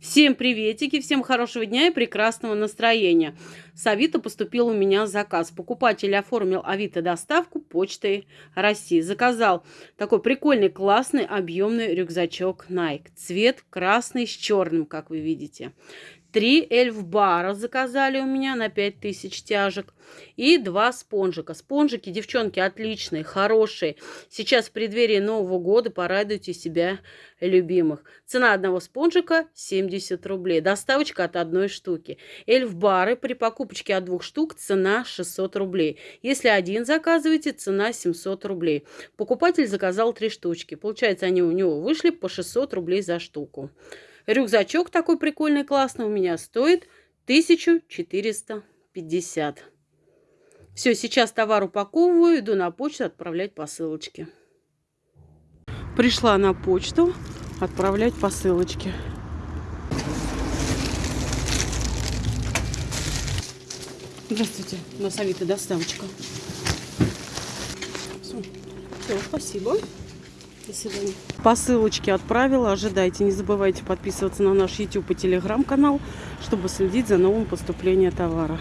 Всем приветики, всем хорошего дня и прекрасного настроения. С Авито поступил у меня заказ. Покупатель оформил Авито доставку почтой России. Заказал такой прикольный, классный, объемный рюкзачок Nike. Цвет красный с черным, как вы видите. Три эльф-бара заказали у меня на 5000 тяжек. И два спонжика. Спонжики, девчонки, отличные, хорошие. Сейчас в преддверии Нового года порадуйте себя любимых. Цена одного спонжика 70 рублей. Доставочка от одной штуки. Эльф-бары при покупочке от двух штук цена 600 рублей. Если один заказываете, цена 700 рублей. Покупатель заказал три штучки. Получается, они у него вышли по 600 рублей за штуку. Рюкзачок такой прикольный, классный у меня стоит 1450. Все, сейчас товар упаковываю, иду на почту отправлять посылочки. Пришла на почту отправлять посылочки. Здравствуйте, у нас Авито доставочка. Все, спасибо. Посылочки отправила. Ожидайте. Не забывайте подписываться на наш YouTube и Telegram канал, чтобы следить за новым поступлением товара.